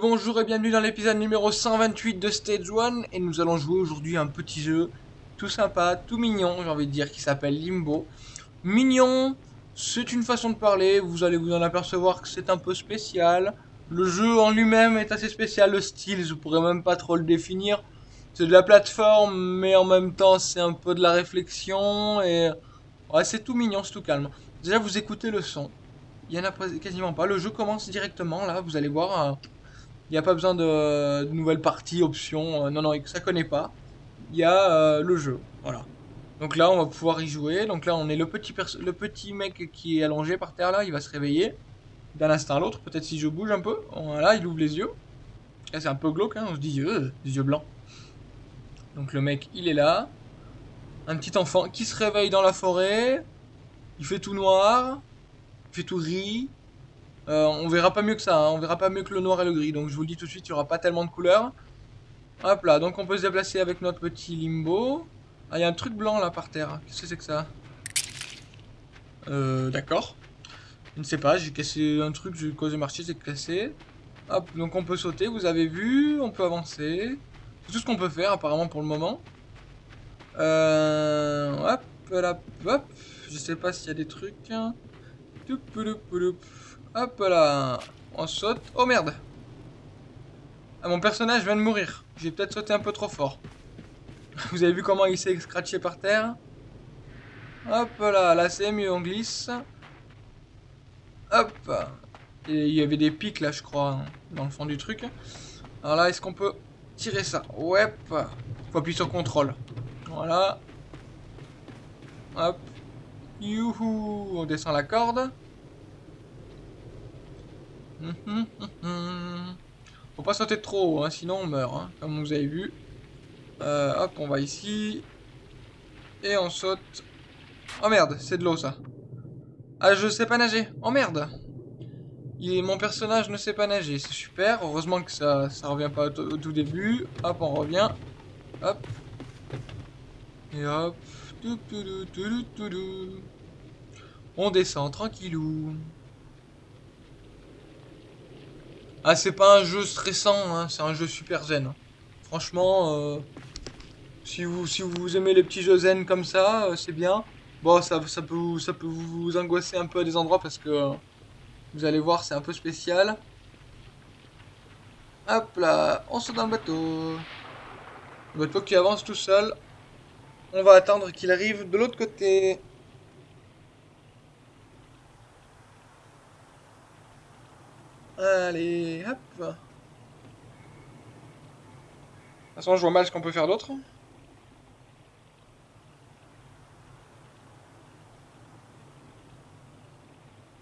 Bonjour et bienvenue dans l'épisode numéro 128 de Stage 1 et nous allons jouer aujourd'hui un petit jeu tout sympa, tout mignon, j'ai envie de dire, qui s'appelle Limbo. Mignon, c'est une façon de parler, vous allez vous en apercevoir que c'est un peu spécial. Le jeu en lui-même est assez spécial, le style, je pourrais même pas trop le définir. C'est de la plateforme, mais en même temps c'est un peu de la réflexion et... C'est tout mignon, c'est tout calme. Déjà, vous écoutez le son. Il y en a quasiment pas. Le jeu commence directement, là, vous allez voir. Euh, il n'y a pas besoin de, nouvelles parties, options. Euh, non, non, ça connaît pas. Il y a euh, le jeu, voilà. Donc là, on va pouvoir y jouer. Donc là, on est le petit, mec qui est allongé par terre, là. Il va se réveiller d'un instant à l'autre. Peut-être si je bouge un peu. Voilà, il ouvre les yeux. Là, c'est un peu glauque, hein. On se dit, des yeux blancs. Donc le mec, il est là. Un petit enfant qui se réveille dans la forêt. Il fait tout noir. Il fait tout gris. Euh, on verra pas mieux que ça. Hein. On verra pas mieux que le noir et le gris. Donc je vous le dis tout de suite, il n'y aura pas tellement de couleurs. Hop là, donc on peut se déplacer avec notre petit limbo. Ah, il y a un truc blanc là par terre. Qu'est-ce que c'est que ça? Euh, d'accord. Je ne sais pas, j'ai cassé un truc, j'ai causé marcher, c'est cassé. Hop, donc on peut sauter, vous avez vu, on peut avancer. C'est tout ce qu'on peut faire apparemment pour le moment. Euh, hop, là, hop. Je sais pas s'il y a des trucs. Hop là. On saute. Oh merde. Ah, mon personnage vient de mourir. J'ai peut-être sauté un peu trop fort. Vous avez vu comment il s'est scratché par terre? Hop là, là c'est mieux, on glisse. Hop. Et il y avait des pics là, je crois, dans le fond du truc. Alors là, est-ce qu'on peut tirer ça? Ouais. Faut appuyer sur contrôle. Voilà. Hop. Youhou On descend la corde. Faut pas sauter trop haut, hein, sinon on meurt, hein, comme vous avez vu. Euh, hop, on va ici. Et on saute. Oh merde, c'est de l'eau ça. Ah, je sais pas nager. Oh merde. Mon personnage ne sait pas nager, c'est super. Heureusement que ça, ça revient pas au, tout début. Hop, on revient. Hop. Et hop. On descend tranquillou. Ah, c'est pas un jeu stressant, hein, c'est un jeu super zen. Franchement, euh, si, vous, si vous aimez les petits jeux zen comme ça, euh, c'est bien. Bon, ça, ça, peut, ça peut vous angoisser un peu à des endroits parce que euh, vous allez voir, c'est un peu spécial. Hop là, on saute dans le bateau. Le bateau qui avance tout seul. On va attendre qu'il arrive de l'autre côté. Allez, hop. De toute façon, je vois mal ce qu'on peut faire d'autre.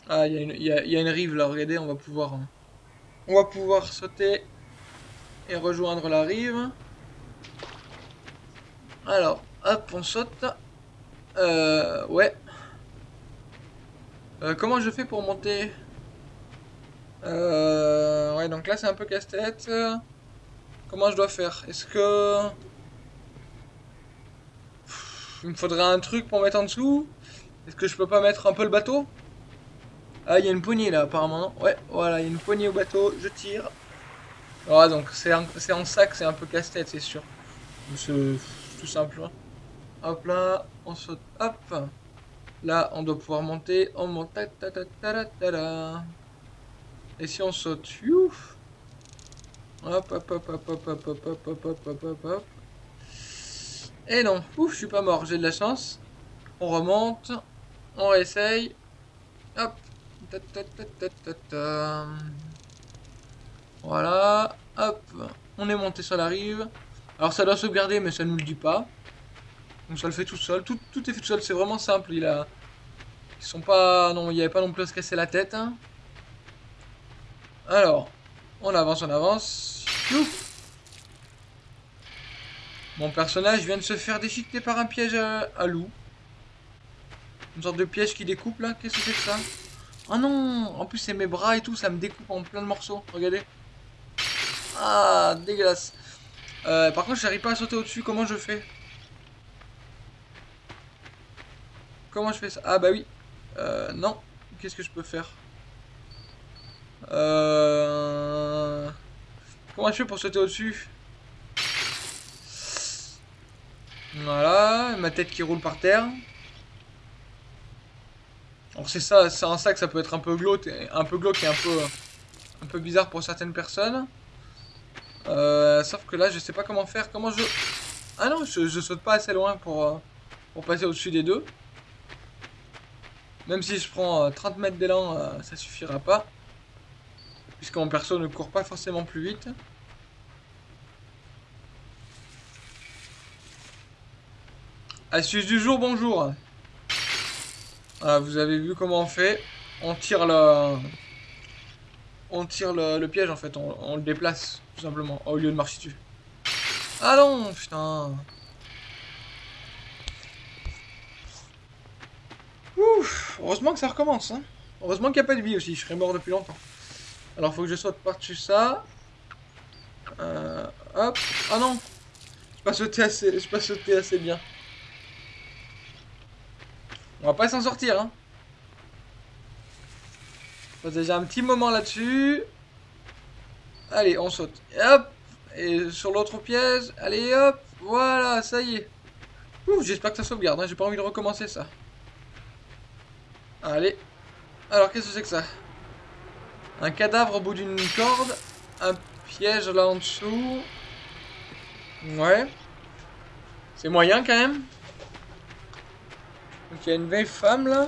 Ah, il y, a une rive là, regardez, on va pouvoir... On va pouvoir sauter et rejoindre la rive. Alors, hop, on saute. Euh, ouais. Euh, comment je fais pour monter? Euh, Ouais, donc là c'est un peu casse-tête. Comment je dois faire? Est-ce que... Il me faudrait un truc pour mettre en dessous? Est-ce que je peux pas mettre un peu le bateau? Ah, il y a une poignée là, apparemment, Ouais, voilà, il y a une poignée au bateau, je tire. Ah, donc c'est en, sac, c'est un peu casse-tête, c'est sûr. Tout simple. Hein. Hop là, on saute, hop. Là, on doit pouvoir monter, on monte, ta Et si on saute, youf. Hop, hop, hop, hop, hop, hop, hop, hop, hop, hop, hop, hop, hop. Et non, ouf, je suis pas mort, j'ai de la chance. On remonte, on réessaye. Hop, voilà, hop, on est monté sur la rive. Alors ça doit sauvegarder, mais ça nous le dit pas. Donc ça le fait tout seul. Tout, est fait tout seul, c'est vraiment simple. Il a... Ils sont pas... Non, il n'y avait pas non plus à se casser la tête. Hein. Alors, on avance, on avance. Mon personnage vient de se faire déchiqueter par un piège à, loup. Une sorte de piège qui découpe là. Qu'est-ce que c'est que ça? Oh non En plus, c'est mes bras et tout, ça me découpe en plein de morceaux. Regardez. Ah, dégueulasse. Euh, par contre, j'arrive pas à sauter au-dessus. Comment je fais? Comment je fais ça? Ah bah oui. Euh, non. Qu'est-ce que je peux faire? Euh... Comment je fais pour sauter au-dessus? Voilà, ma tête qui roule par terre. Alors c'est ça, c'est ça que ça peut être un peu glauque, un peu et un peu, un peu bizarre pour certaines personnes. Euh, sauf que là, je sais pas comment faire. Comment je... Ah non, je, je saute pas assez loin pour, euh, pour passer au-dessus des deux. Même si je prends 30 euh, mètres d'élan, ça suffira pas. Puisque mon perso ne court pas forcément plus vite. Astuce du jour, bonjour. Voilà, vous avez vu comment on fait? On tire le... On tire le, piège en fait, on, le déplace tout simplement, au lieu de marcher dessus. Ah non, putain. Ouf, heureusement que ça recommence. Hein. Heureusement qu'il n'y a pas de vie aussi, je serais mort depuis longtemps. Alors faut que je saute par-dessus ça. Euh, hop. Ah non Je pas sauté assez, pas assez bien. On va pas s'en sortir, hein. On passe déjà un petit moment là-dessus. Allez, on saute. hop Et sur l'autre piège. Allez, hop Voilà, ça y est. Ouh, j'espère que ça sauvegarde. Hein. J'ai pas envie de recommencer ça. Allez. Alors, qu'est-ce que c'est que ça? Un cadavre au bout d'une corde. Un piège là en dessous. Ouais. C'est moyen quand même. Donc il y a une vieille femme là.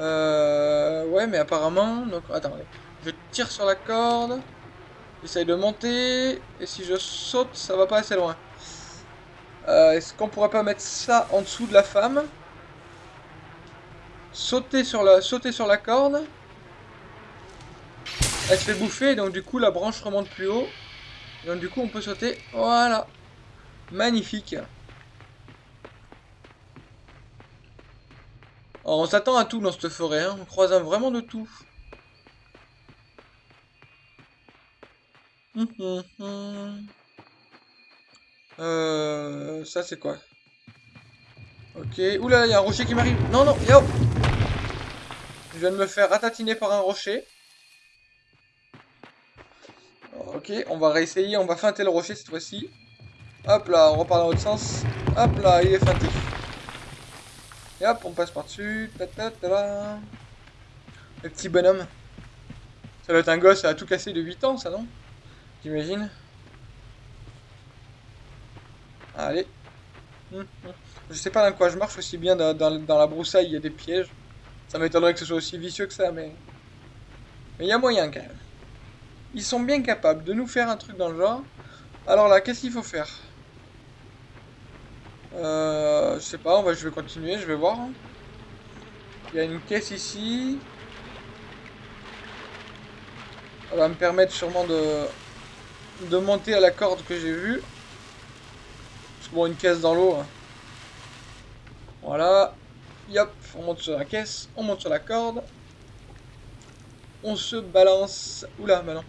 Euh, ouais, mais apparemment. Donc attendez. Je tire sur la corde. J'essaye de monter. Et si je saute, ça va pas assez loin. Euh, est-ce qu'on pourrait pas mettre ça en dessous de la femme? Sauter sur la, sauter sur la corde. Elle se fait bouffer, donc du coup la branche remonte plus haut. Donc du coup on peut sauter. Voilà. Magnifique. on s'attend à tout dans cette forêt, hein. on croise vraiment de tout. Hum, hum, hum. Euh, ça c'est quoi? Ok, oula, il y a un rocher qui m'arrive. Non, non, yo Je viens de me faire ratatiner par un rocher. Ok, on va réessayer, on va feinter le rocher cette fois-ci. Hop là, on repart dans l'autre sens. Hop là, il est feinté. Et hop, on passe par-dessus. Le petit bonhomme. Ça doit être un gosse à tout casser de 8 ans, ça, non? J'imagine. Allez. Je sais pas dans quoi je marche aussi bien dans, la broussaille, il y a des pièges. Ça m'étonnerait que ce soit aussi vicieux que ça, mais... Mais il y a moyen quand même. Ils sont bien capables de nous faire un truc dans le genre. Alors là, qu'est-ce qu'il faut faire? Euh, je sais pas, on va, je vais continuer, je vais voir. Hein. Il y a une caisse ici. Ça va me permettre sûrement de, de monter à la corde que j'ai vue. Parce que bon, une caisse dans l'eau. Hein. Voilà. Yop, on monte sur la caisse, on monte sur la corde. On se balance. Oula, non.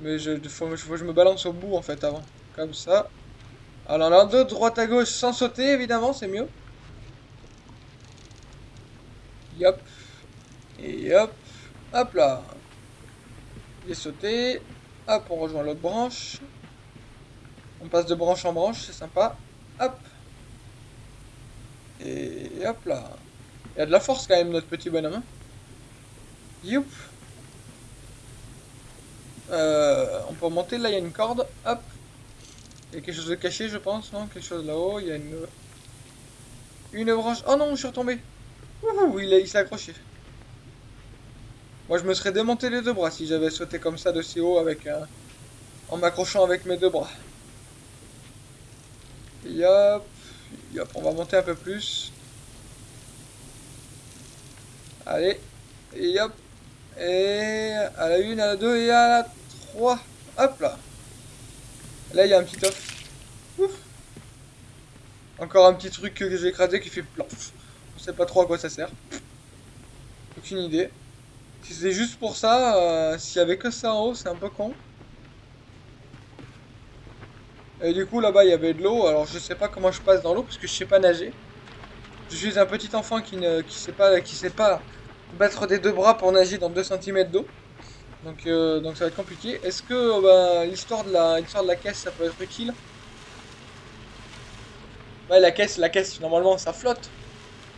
Mais je, faut, je me balance au bout en fait avant. Comme ça. Alors là, de droite à gauche sans sauter, évidemment, c'est mieux. Yop. Et hop. Hop là. J'ai sauté. Hop, on rejoint l'autre branche. On passe de branche en branche, c'est sympa. Hop. Et hop là. Il y a de la force quand même, notre petit bonhomme. Hein. Youp. Euh, on peut monter, là il y a une corde. Hop. Il y a quelque chose de caché, je pense, non? Quelque chose là-haut, il y a une... Une branche... Oh non, je suis retombé Ouh, il s'est accroché. Moi, je me serais démonté les deux bras si j'avais sauté comme ça de si haut avec... un... En m'accrochant avec mes deux bras. Yop. Yop, on va monter un peu plus. Allez. Hop. Et à la une, à la deux et à la trois. Hop là. Là, il y a un petit off. Ouf. Encore un petit truc que j'ai écrasé qui fait plof. On sait pas trop à quoi ça sert. Aucune idée. Si c'est juste pour ça, euh, s'il y avait que ça en haut, c'est un peu con. Et du coup, là-bas, il y avait de l'eau. Alors, je sais pas comment je passe dans l'eau parce que je sais pas nager. Je suis un petit enfant qui ne qui sait pas qui sait pas battre des deux bras pour nager dans 2 cm d'eau. Donc, euh, donc ça va être compliqué. Est-ce que bah, l'histoire de la de la caisse ça peut être utile? Ouais la caisse, la caisse normalement ça flotte.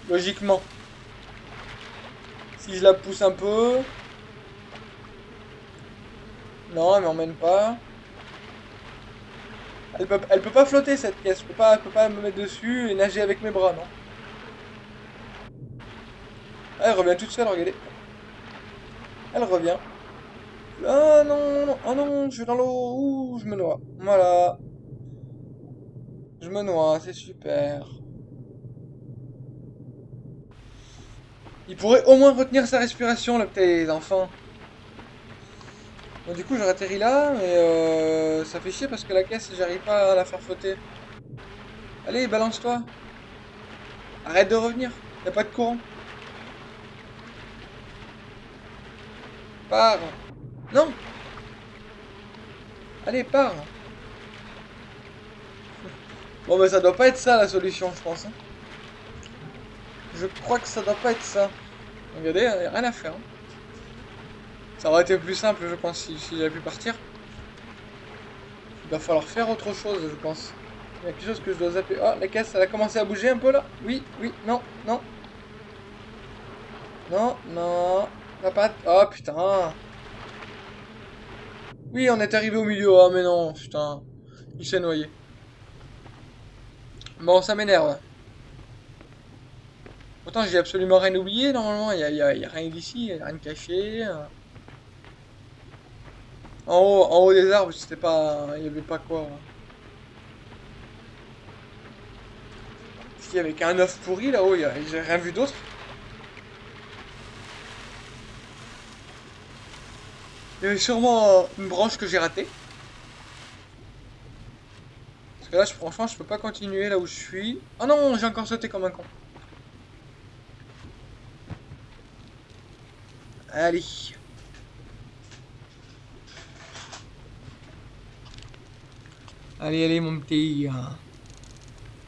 Logiquement. Si je la pousse un peu. Non, elle m'emmène pas. Elle peut, peut pas flotter cette caisse. Je pas, peut pas me mettre dessus et nager avec mes bras, non Elle revient toute seule, regardez. Elle revient. Ah non, non, oh non, je suis dans l'eau. Ouh, je me noie. Voilà. Je me noie, c'est super. Il pourrait au moins retenir sa respiration, là, peut-être, les enfants. Bon, du coup, j'aurais atterri là, mais euh, ça fait chier parce que la caisse, j'arrive pas à la faire flotter. Allez, balance-toi. Arrête de revenir. Y a pas de courant. Pars. Non Allez, pars Bon, mais ça doit pas être ça la solution, je pense. Hein. Je crois que ça doit pas être ça. Regardez, il a rien à faire. Hein. Ça aurait été plus simple, je pense, si, j'avais pu partir. Il va falloir faire autre chose, je pense. Il y a quelque chose que je dois zapper. Oh, la caisse, elle a commencé à bouger un peu là. Oui, oui, non, non. Non, non. La patte. Oh putain. Oui, on est arrivé au milieu. Ah, mais non, putain. Il s'est noyé. Bon, ça m'énerve. Pourtant, j'ai absolument rien oublié, normalement. Il n'y a, rien d'ici, il n'y a rien de caché. En haut, en haut des arbres, c'était pas... Il n'y avait pas quoi. Est-ce qu'il y avait qu'un œuf pourri là-haut J'ai rien vu d'autre. Il y avait sûrement une branche que j'ai ratée. Parce que là, franchement, je peux pas continuer là où je suis. Oh non, j'ai encore sauté comme un con. Allez. Allez, allez, mon petit.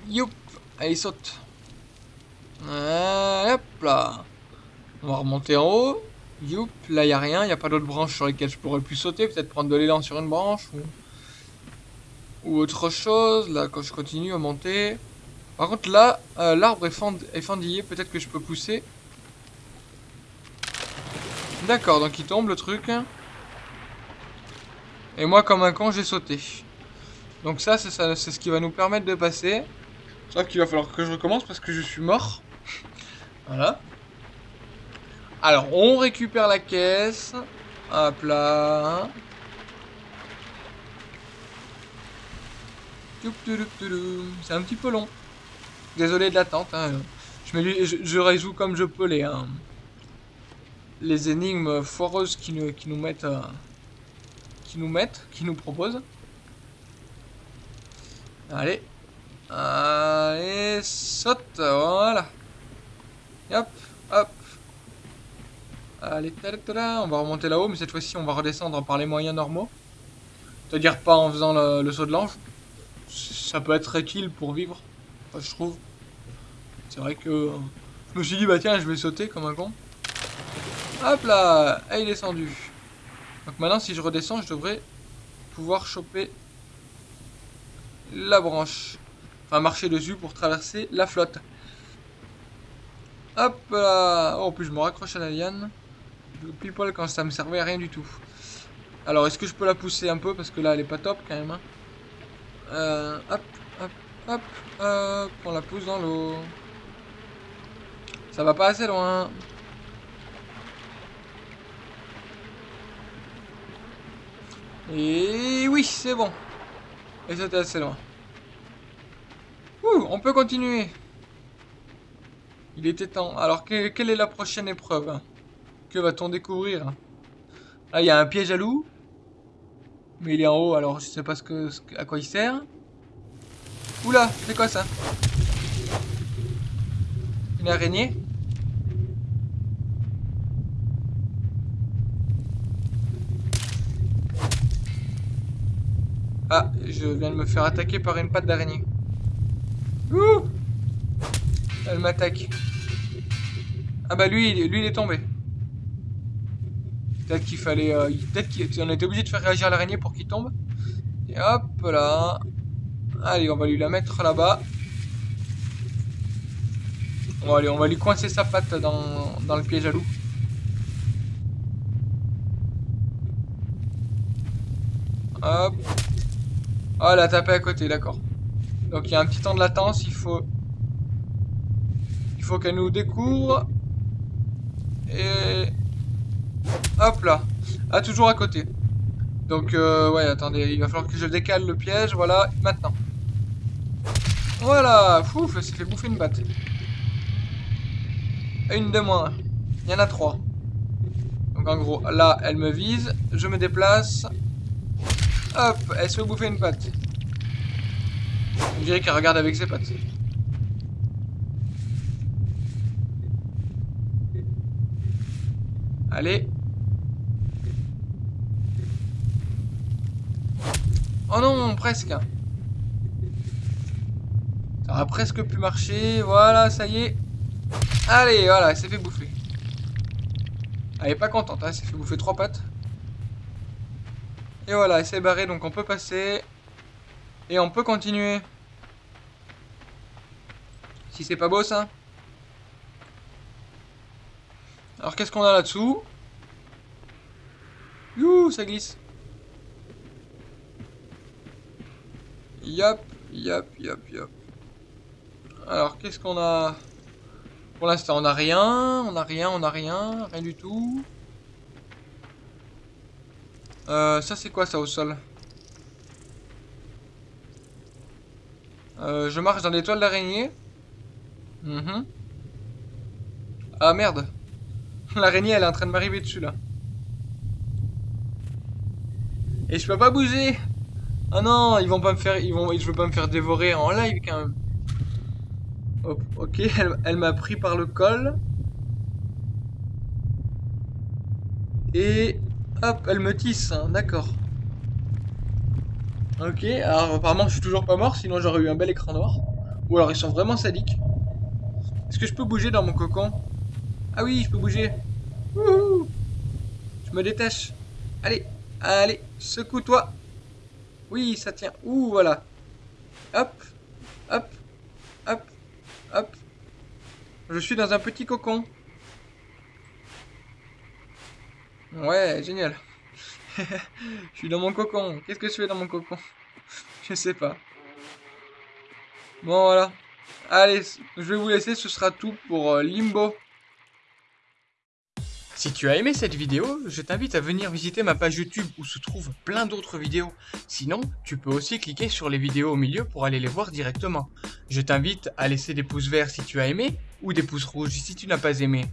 Youp. Allez, saute. hop là. On va remonter en haut. Youp, là, n'y a rien. N'y a pas d'autres branches sur lesquelles je pourrais plus sauter. Peut-être prendre de l'élan sur une branche. Ou... autre chose. Là, quand je continue à monter. Par contre, là, euh, l'arbre est, est fendillé. Peut-être que je peux pousser. D'accord, donc il tombe le truc. Et moi, comme un con, j'ai sauté. Donc ça, c'est ce qui va nous permettre de passer. Sauf qu'il va falloir que je recommence parce que je suis mort. voilà. Alors, on récupère la caisse. Hop là. C'est un petit peu long. Désolé de l'attente. Hein. Je, résous comme je peux les, hein, les énigmes foireuses qui nous, qui nous mettent... Euh, qui nous mettent, qui nous proposent. Allez. Allez, saute. Voilà. Hop, hop. Allez, on va remonter là-haut, mais cette fois-ci, on va redescendre par les moyens normaux. C'est-à-dire pas en faisant le, saut de l'ange. Ça peut être utile pour vivre, je trouve. C'est vrai que je me suis dit, bah tiens, je vais sauter comme un con. Hop là Et il est descendu. Donc maintenant, si je redescends, je devrais pouvoir choper la branche. Enfin, marcher dessus pour traverser la flotte. Hop là Oh, en plus, je me raccroche à la liane pile quand ça me servait à rien du tout. Alors, est-ce que je peux la pousser un peu? Parce que là, elle est pas top quand même. Hein. Euh, hop, hop, hop, hop. On la pousse dans l'eau. Ça va pas assez loin. Et oui, c'est bon. Et c'était assez loin. Ouh, on peut continuer. Il était temps. Alors, quelle est la prochaine épreuve? Que va-t-on découvrir Là, il y a un piège à loup? Mais il est en haut, alors je sais pas ce que, à quoi il sert. Oula, c'est quoi ça? Une araignée? Ah, je viens de me faire attaquer par une patte d'araignée. Ouh Elle m'attaque. Ah bah lui, lui il est tombé. Peut-être qu'il fallait... Euh, peut-être qu'on était obligé de faire réagir l'araignée pour qu'il tombe. Et hop là. Allez, on va lui la mettre là-bas. Bon, allez, on va lui coincer sa patte dans, dans le piège à loup. Hop. Oh, elle a tapé à côté, d'accord. Donc il y a un petit temps de latence, il faut... Il faut qu'elle nous découvre. Et... Hop là. Ah, toujours à côté. Donc, euh, ouais, attendez, il va falloir que je décale le piège, voilà, maintenant. Voilà, fouf, s'est fait bouffer une batte. Une de moins. Il y en a trois. Donc en gros, là, elle me vise, je me déplace, Hop, elle se fait bouffer une patte. On dirait qu'elle regarde avec ses pattes. Allez. Oh non, presque. Ça a presque pu marcher. Voilà, ça y est. Allez, voilà, elle s'est fait bouffer. Elle est pas contente, hein, elle s'est fait bouffer trois pattes. Et voilà, c'est barré, donc on peut passer. Et on peut continuer. Si c'est pas beau ça. Alors qu'est-ce qu'on a là-dessous? Youh, ça glisse. Yop, yop, yop, yop. Alors qu'est-ce qu'on a? Pour l'instant on a rien, on a rien, on a rien, rien du tout. Euh, ça c'est quoi ça au sol? Euh, Je marche dans des toiles d'araignée. Mhm. Ah merde. L'araignée elle est en train de m'arriver dessus là. Et je peux pas bouger. Ah non, ils vont pas me faire, ils vont, je veux pas me faire dévorer en live quand même. ok, elle, elle m'a pris par le col. Et Hop, elle me tisse, hein, d'accord. Ok, alors apparemment je suis toujours pas mort, sinon j'aurais eu un bel écran noir. Ou alors ils sont vraiment sadiques. Est-ce que je peux bouger dans mon cocon? Ah oui, je peux bouger. Wouhou je me détache. Allez, allez, secoue-toi. Oui, ça tient. Ouh, voilà. Hop, hop, hop, hop. Je suis dans un petit cocon. Ouais, génial. je suis dans mon cocon. Qu'est-ce que je fais dans mon cocon? Je sais pas. Bon, voilà. Allez, je vais vous laisser. Ce sera tout pour euh, Limbo. Si tu as aimé cette vidéo, je t'invite à venir visiter ma page YouTube où se trouvent plein d'autres vidéos. Sinon, tu peux aussi cliquer sur les vidéos au milieu pour aller les voir directement. Je t'invite à laisser des pouces verts si tu as aimé ou des pouces rouges si tu n'as pas aimé.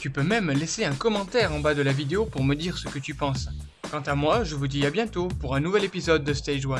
Tu peux même laisser un commentaire en bas de la vidéo pour me dire ce que tu penses. Quant à moi, je vous dis à bientôt pour un nouvel épisode de Stage 1.